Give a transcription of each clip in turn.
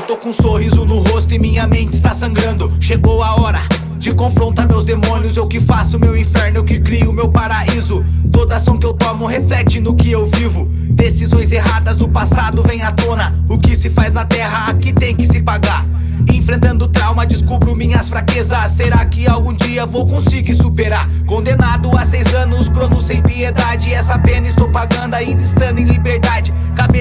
com um sorriso no rosto e minha mente está sangrando. Chegou a hora de confrontar meus demônios. Eu que faço meu inferno, eu que crio meu paraíso. Toda ação que eu tomo reflete no que eu vivo. Decisões erradas do passado vêm à tona. O que se faz na terra aqui tem que se pagar. Enfrentando trauma, descubro minhas fraquezas. Será que algum dia vou conseguir superar? Condenado a seis anos, crono sem piedade. Essa pena estou pagando ainda estando em liberdade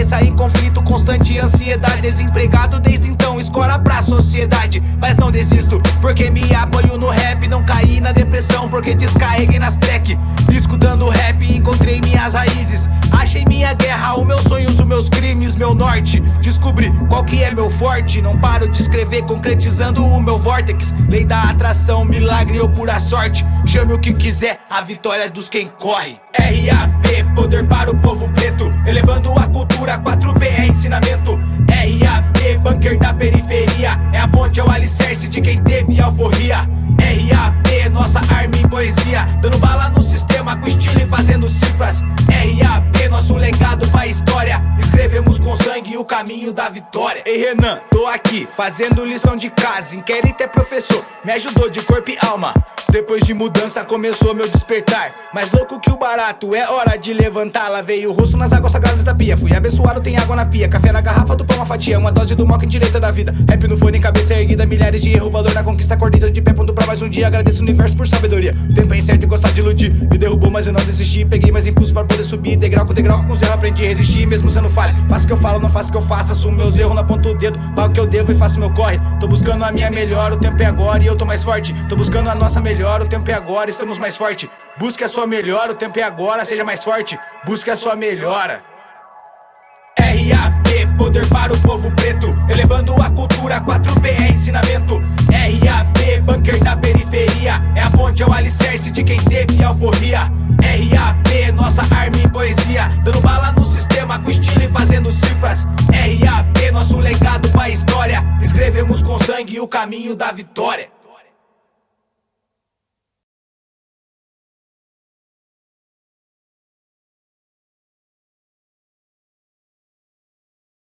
Cabeça em conflito, constante ansiedade Desempregado desde então, escola pra sociedade. Mas não desisto, porque me apoio no rap Não caí na depressão, porque descarreguei nas track. Escutando rap, encontrei minhas raízes. Achei minha guerra, os meus sonhos, os meus crimes, meu norte. Descobri qual que é meu forte Não paro de escrever, concretizando o meu vórtex. Lei da atração, milagre ou pura sorte. Chame o que quiser, a vitória é dos quem corre. RAP, poder para o povo preto Elevando a cultura, 4B é ensinamento. RAP, bunker da periferia É a ponte, é o alicerce de quem teve alforria. RAP, nossa arma em poesia Dando bala no sistema com estilo e fazendo cifras. RAP, nosso legado pra história Escrevemos com sangue o caminho da vitória. Ei Renan, tô aqui fazendo lição de casa Inquérito é professor, me ajudou de corpo e alma depois de mudança começou meu despertar. Mais louco que o barato, é hora de levantar. Lavei o rosto nas águas sagradas da pia. Fui abençoado, tem água na pia. Café na garrafa, do pão uma fatia. Uma dose do mock em direita da vida. Rap no fone, cabeça erguida Milhares de erro, valor na conquista Acordei de pé, ponto pra mais um dia. Agradeço o universo por sabedoria. Tempo é incerto e gostar de iludir Me derrubou, mas eu não desisti. Peguei mais impulso para poder subir. Degrau com degrau, com zero aprendi a resistir. Mesmo sendo falha Faço o que eu falo, não faço o que eu faço. Assumo meus erros, na ponta do dedo. Pago o que eu devo e faço meu corre. Tô buscando a minha melhor, o tempo é agora E eu tô mais forte. Tô buscando a nossa melhor, o tempo é agora agora, estamos mais forte. Busque a sua melhora, o tempo é agora, seja mais forte. Busque a sua melhora. RAP, poder para o povo preto. Elevando a cultura, 4B é ensinamento. RAP, bunker da periferia. É a ponte, é o alicerce de quem teve alforria. RAP, nossa arma em poesia. Dando bala no sistema com estilo e fazendo cifras. RAP, nosso legado pra história. Escrevemos com sangue o caminho da vitória